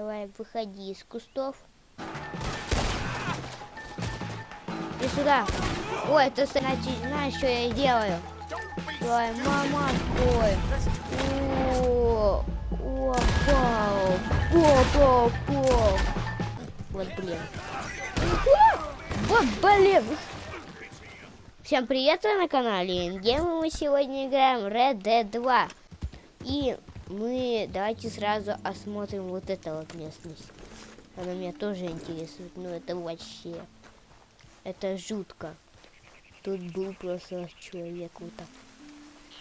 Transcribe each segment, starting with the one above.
Давай, выходи из кустов. И сюда. Ой, ты значит, знаешь, что я делаю? Ой, мама, ой. О, о, пау. О, пау, пау. Вот, блин. Вот, блин. Всем привет, вы на канале Ингейм, мы сегодня играем Red Dead 2. И мы давайте сразу осмотрим вот эту вот местность. Она меня тоже интересует, но это вообще, это жутко. Тут был просто человек вот так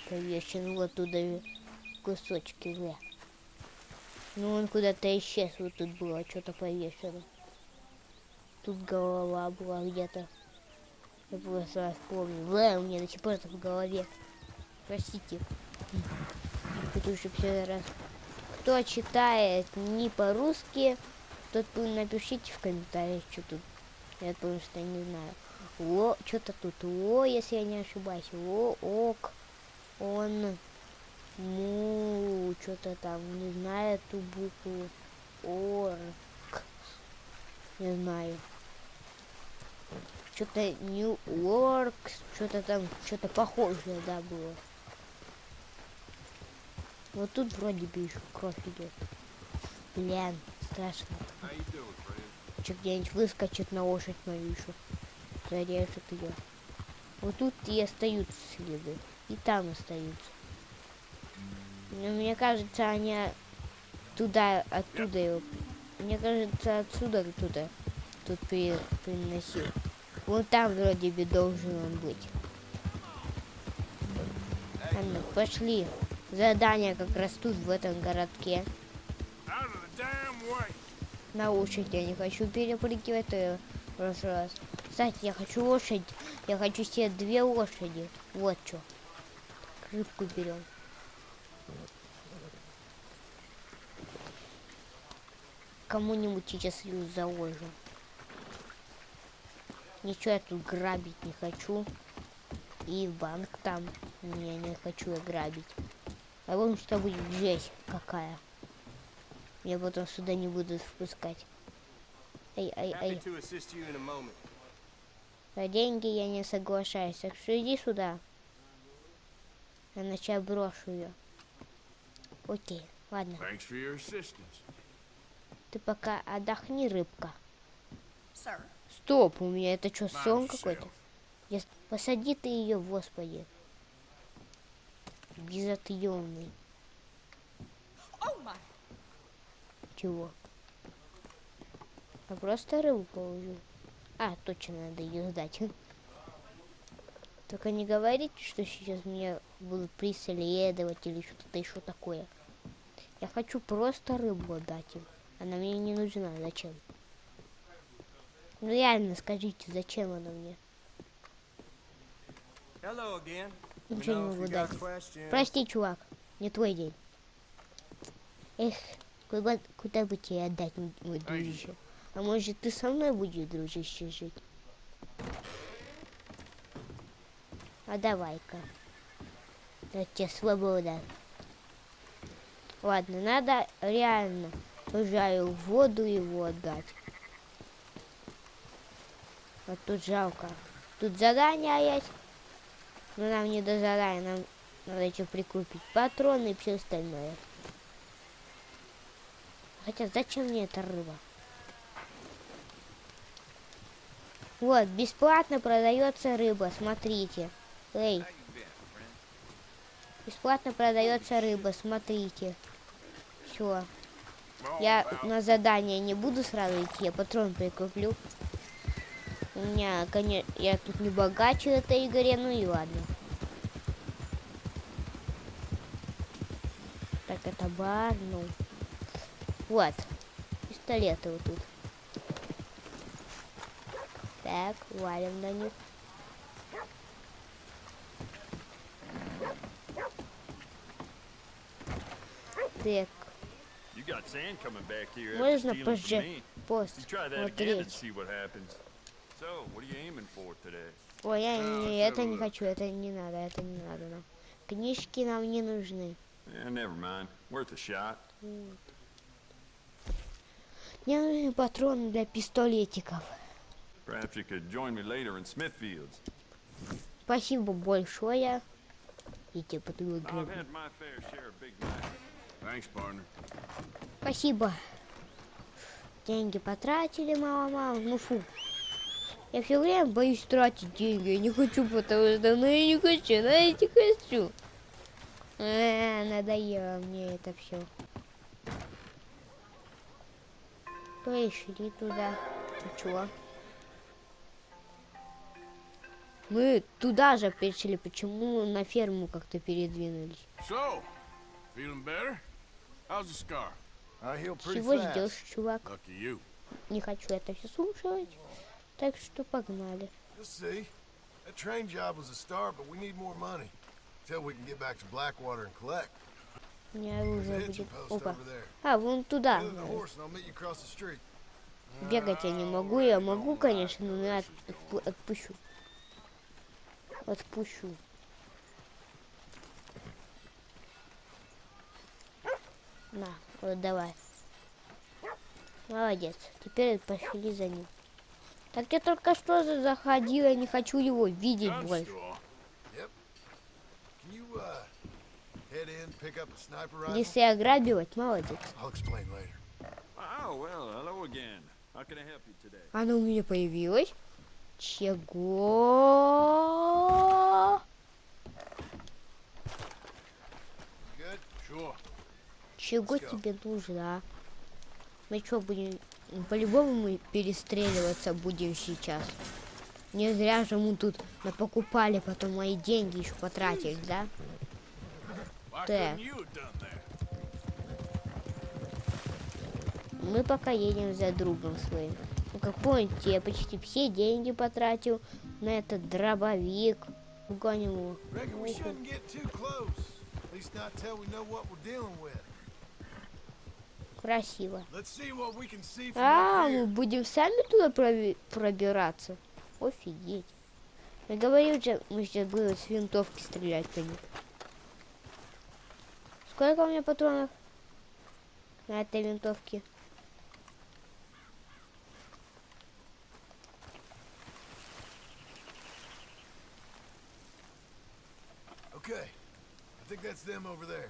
повешен, вот туда кусочки, да. Ну он куда-то исчез, вот тут было что-то повешено. Тут голова была где-то. Я просто помню. Бля, у меня до сих пор это в голове. Простите. Все раз. Кто читает не по-русски, тот напишите в комментариях, что тут. Я потому что не знаю. О, что-то тут. О, если я не ошибаюсь. О, ок. Он. Му. Что-то там. Не знаю эту букву. Орк. Не знаю что-то New Works, что-то там, что-то похожее, да, было. Вот тут вроде бы еще кровь идет. Блин, страшно. Че где-нибудь выскочит на лошадь мою еще. Зарежет ее. Вот тут и остаются следы. И там остаются. Но мне кажется, они туда, оттуда его. Мне кажется, отсюда оттуда тут приносил. Вот там вроде бы должен он быть. Ладно, пошли. Задание как раз тут, в этом городке. На лошадь я не хочу перепрыгивать, то я в раз. Кстати, я хочу лошадь. Я хочу себе две лошади. Вот что. Рыбку берем. Кому-нибудь сейчас заложим. Ничего я тут грабить не хочу. И банк там. Не, не хочу я грабить. А вон что будет жесть какая. Я потом сюда не буду впускать. Эй, эй, эй. За деньги я не соглашаюсь. Так что иди сюда. Иначе брошу ее. Окей, ладно. Ты пока отдохни, рыбка. Sir. Стоп, у меня это что, сон какой-то? Я... Посади ты ее, господи. Безотъемный. Чего? А просто рыбу положу. А, точно, надо ее сдать. Только не говорите, что сейчас меня будут преследовать или что-то еще такое. Я хочу просто рыбу отдать им. Она мне не нужна. Зачем? Ну реально скажите, зачем она мне? Ничего не могу дать. Прости, чувак, не твой день. Эх, куда, куда бы тебе отдать, мой дружище? А может ты со мной будешь, дружище, жить? А давай-ка. Да тебе свобода. Ладно, надо реально, пожаю в воду его отдать. Вот тут жалко. Тут задание есть. Но нам не до задания, нам надо еще прикупить патроны и все остальное. Хотя зачем мне эта рыба? Вот, бесплатно продается рыба, смотрите. Эй. Бесплатно продается рыба, смотрите. Все. Я на задание не буду сразу идти, я патрон прикуплю. У меня, конечно, я тут не богаче в этой игре, ну и ладно. Так, это бар, ну. Вот. Пистолеты вот тут. Так, валим на них. Так. Можно позже посмотреть. Ой, я не, это не хочу, это не надо, это не надо нам. Книжки нам не нужны. Мне нужны патроны для пистолетиков. Спасибо большое. И типа ты выиграл. Спасибо. Деньги потратили, мама, мама. Ну фу. Я все время боюсь тратить деньги. Я не хочу, потому что ну я не хочу, ну я не хочу. А, надоело мне это все. Пришли туда. Чё? Мы туда же пришли, почему на ферму как-то передвинулись? So, feeling better? How's the scar? I heal pretty Чего ждешь, чувак? Не хочу это все слушать. Так что погнали. You'll see. That train job was a start, but we need more money. Till we can get back to Blackwater and collect. У меня оружие будет. Опа. А, вон туда. Бегать я не могу. Я могу, конечно, но я отпу- отпущу. Отпущу. На, вот давай. Молодец. Теперь пошли за ним. Так я только что за- заходил, я не хочу его видеть больше. uh? Если ограбивать, молодец. Она у меня появилась. Чего? Чего тебе нужно? Мы что, будем... По-любому мы перестреливаться будем сейчас. Не зря же мы тут напокупали, потом мои деньги еще потратили, да? That? Мы пока едем за другом своим. Ну, как помните, я почти все деньги потратил на этот дробовик. Угоним его. Красиво. А, мы here. будем сами туда проби- пробираться? Офигеть. Я говорил мы сейчас будем с винтовки стрелять по ним. Сколько у меня патронов на этой винтовке? Okay. I think that's them over there.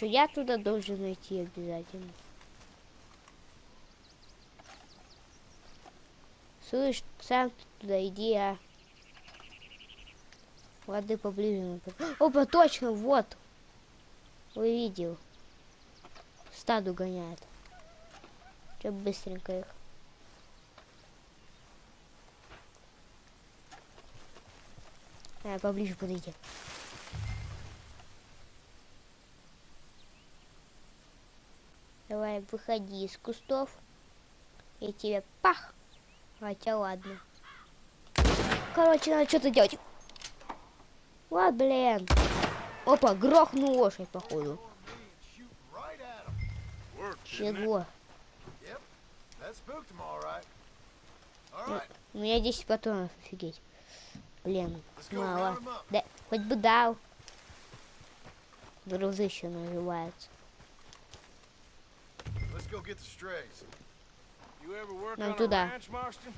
Что я туда должен найти обязательно. Слышь, сам туда иди, а. Воды поближе. Опа, точно, вот. Увидел. Стаду гоняет. Че быстренько их. А, поближе подойди. Давай, выходи из кустов. И тебе пах. Хотя ладно. Короче, надо что-то делать. Вот, блин. Опа, грохнул лошадь, походу. Чего? У меня 10 патронов, офигеть. Блин, мало. Да, хоть бы дал. Грузы еще наживаются. Нам on туда. a ranch, Marston?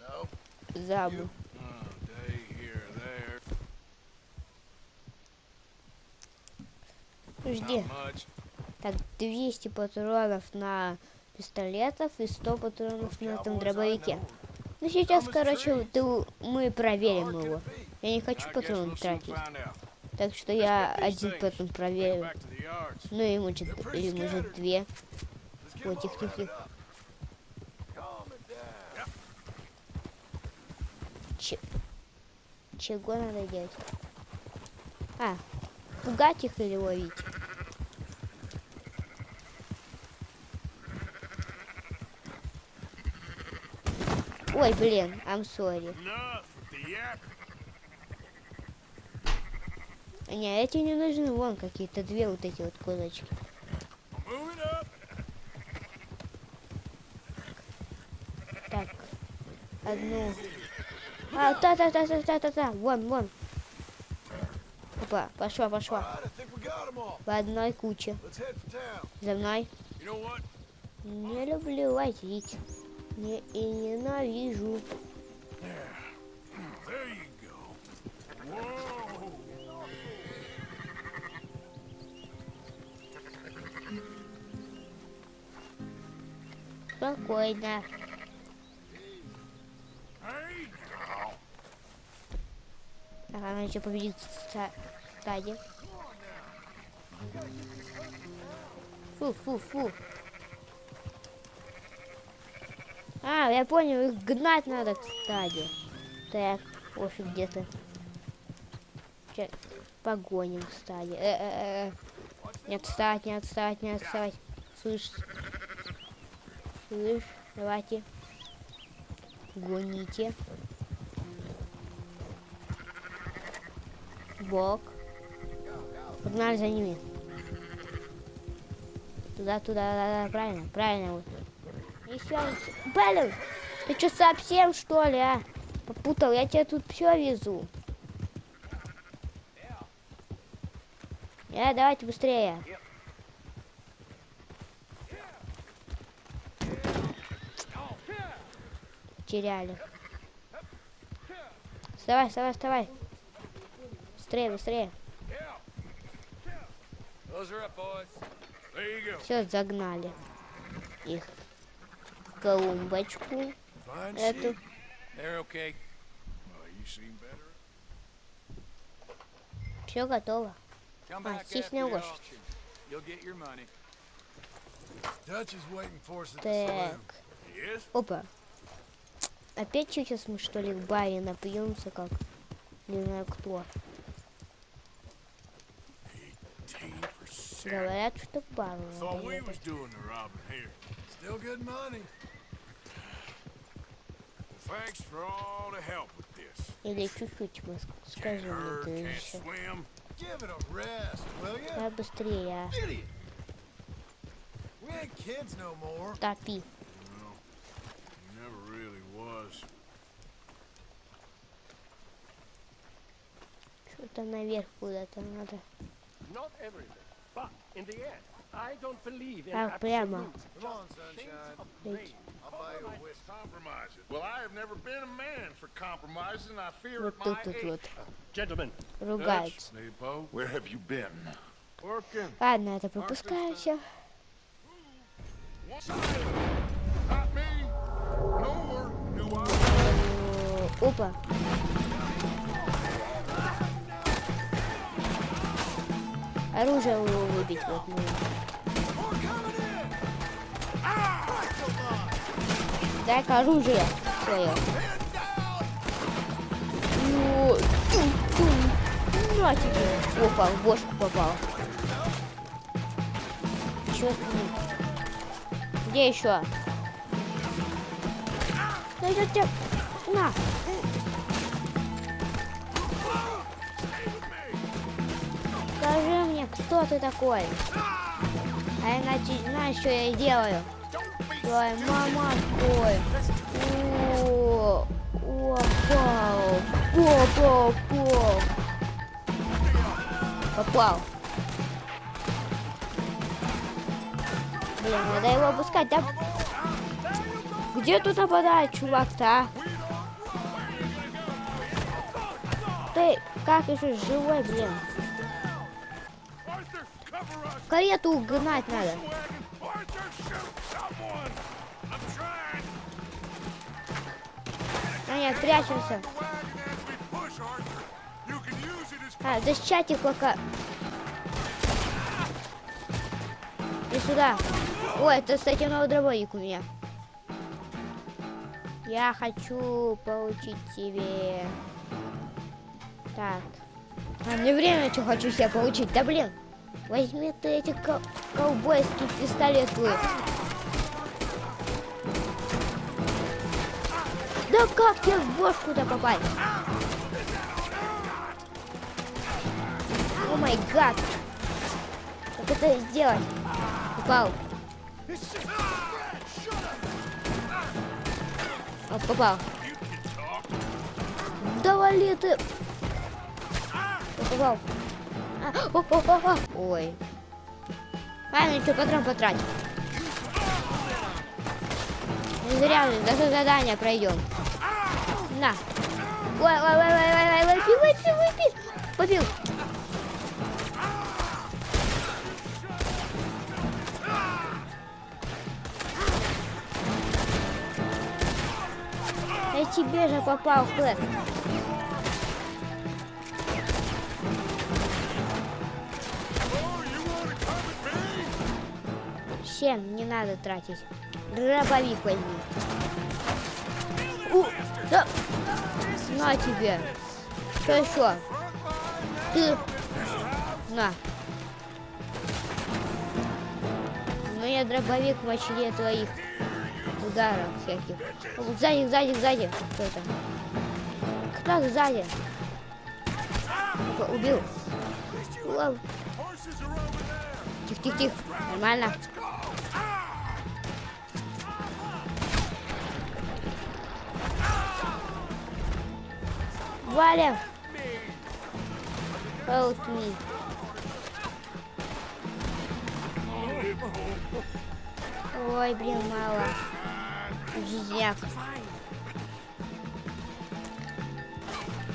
No, Забыл. Oh. Жди. Так, 200 патронов на пистолетов и 100 патронов на этом дробовике. Ну сейчас, короче, ты, мы проверим его. Я не хочу патроны тратить. Так что я один 'em проверю. Ну и может, или может две. Ой, тихо, тихо, тихо. Че- Чего надо делать? А, пугать их или ловить? Ой, блин, I'm sorry. Не, эти не нужны, вон какие-то две вот эти вот козочки. Одну. А, та-та-та-та-та-та-та, вон, вон. Опа, пошла, пошла. В одной куче. За мной. Не люблю возить. Не, и ненавижу. Спокойно. Так, она еще победит ста- стадии. Фу, фу, фу. А, я понял, их гнать надо к стадии. Так, офиг где-то. Ща Погоним к стадии. Э, э, э. Не отстать, не отстать, не отстать. Слышь. Слышь, давайте. Гоните. Бок. Погнали за ними. Туда, туда, да, да, правильно, правильно. Вот. Еще. Блин, ты что совсем что ли, а? Попутал, я тебе тут все везу. Я, давайте быстрее. Теряли. Вставай, вставай, вставай. Быстрее, быстрее. Все, загнали их колумбочку. Эту. Все готово. А, не the лошадь. Так. Опа. Опять сейчас мы что ли в баре напьемся как? Не знаю кто. Help with this. Или чуть-чуть мы скажем can't еще. swim. Give it a rest, will ya? Да быстрее, а. Топи. Well, he never really was. Что-то наверх куда-то надо. Not everything, but in the end, I don't believe in Так, прямо. absolute Come on, sunshine. Ведь I'll buy you a whiskey. Compromising. Well, I have never been a man for compromising. I fear вот at тут my тут age. вот Gentlemen, ругаются. Hey, Poe. Where have you been? Working. Ладно, это пропускаю все. Not me. Nor do I. Опа. Оружие его выбить вот нужно. Дай-ка оружие свое. Ну, тум, тум. На тебе. Опа, в бошку попал. Ним? Где еще? Да я тебя... На. Кто ты такой? А я начи- знаешь, что я делаю? Твоя мама такой. О, Попал. Попал, попал. Попал. Блин, надо его опускать, да? Где тут нападает чувак-то, а? Ты как еще живой, блин? Карету угнать надо. А нет, прячемся. А, защищать их пока. И сюда. Ой, это, кстати, новый дробовик у меня. Я хочу получить себе... Так. А мне время, что хочу себе получить. Да блин. Возьми ты эти кол- ковбойский пистолет твой. Да как тебе в бошку-то попасть? О май гад! Как это сделать? Попал. О, попал. Да вали ты! Я Попал. Ой. Ладно, что, патрон потратил. Не зря же, даже задание пройдем. На. Ой, ой, ой, ой, ой, ой, выпи, выпи, выпи. Попил. Я тебе же попал, Флэк. Всем не надо тратить. Дробовик возьми. У, да. На тебе. Что еще? Ты. На. У меня дробовик мощнее твоих ударов всяких. Сзади, сзади, сзади. Кто это? Кто сзади? Убил. Тихо, тихо, тихо. Нормально. Валя. Help me. Ой, блин, мало. Жизняк.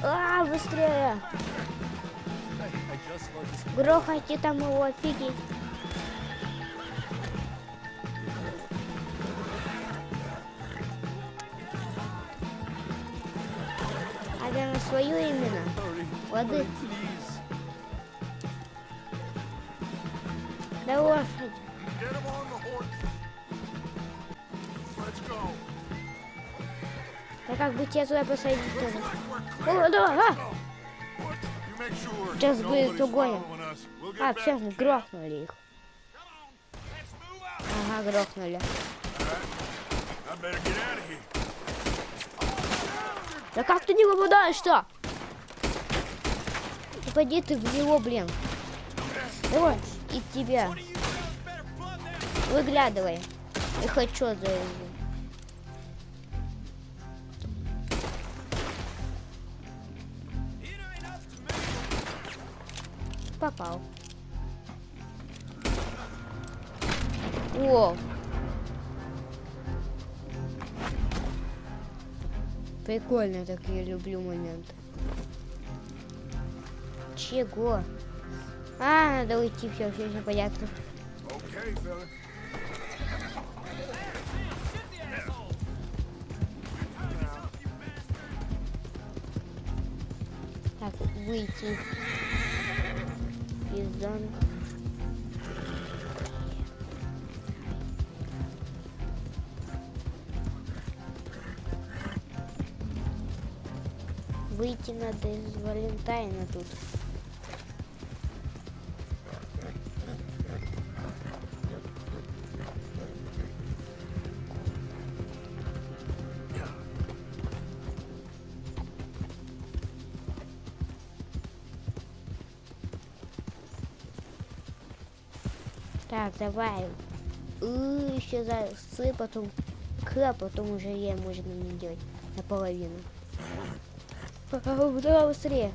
А, быстрее. Грохайте там его, офигеть. Свою именно. Воды. Да лошадь. Да как бы тебя туда посадить тоже. О, да, а! Сейчас будет get А, все, грохнули их. Ага, грохнули. Да как ты не попадаешь-то? Попади ты в него, блин. Давай, и тебя. Выглядывай. И хочу за Попал. О! Прикольно так я люблю моменты. Чего? А, надо уйти, все, все, все понятно. Okay. Так, выйти из зоны. Выйти надо из Валентайна тут. Так, давай. И еще за С, потом К, потом уже Е можно мне делать наполовину. А, а, Давай быстрее.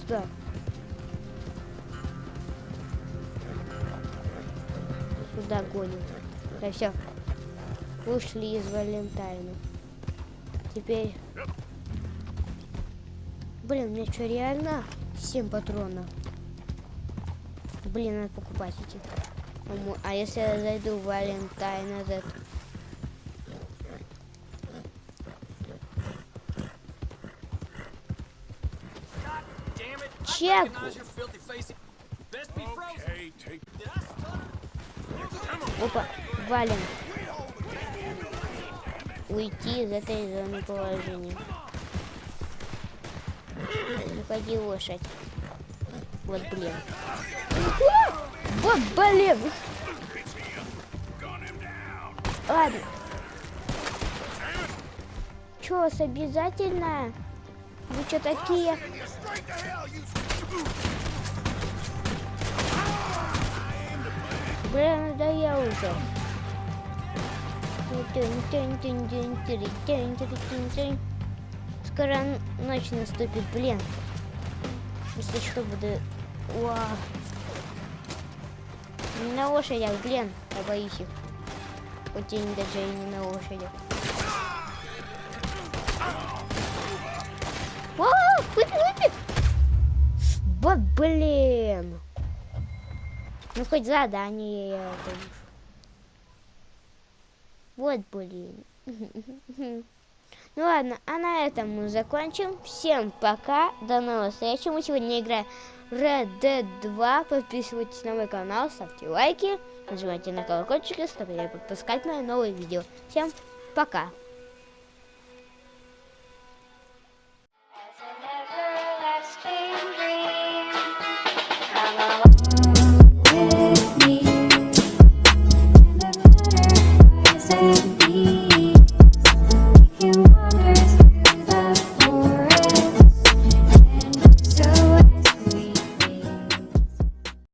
Сюда. Сюда гоним. Да все. Ушли из Валентайна. Теперь... Блин, у меня что, реально 7 патронов? Блин, надо покупать эти. А если я зайду в Валентайн этот? Чек! Okay, take Опа, валим. Уйти из этой зоны положения. Уходи, лошадь. Вот, блин. Вот, блин. Ладно. Чё, вас обязательно? Вы что такие? Блин, надоел уже. Скоро ночь наступит, блин. Если что, буду... Уа. Не на лошадях, блин, я боюсь их. Хоть они даже и не на лошадях. Вау, выпи, выпи! Вот, блин. Ну, хоть задание я это. Вот, блин. Ну ладно, а на этом мы закончим. Всем пока, до новых встреч. Мы сегодня играем Red Dead 2. Подписывайтесь на мой канал, ставьте лайки, нажимайте на колокольчик, чтобы не пропускать мои новые видео. Всем пока.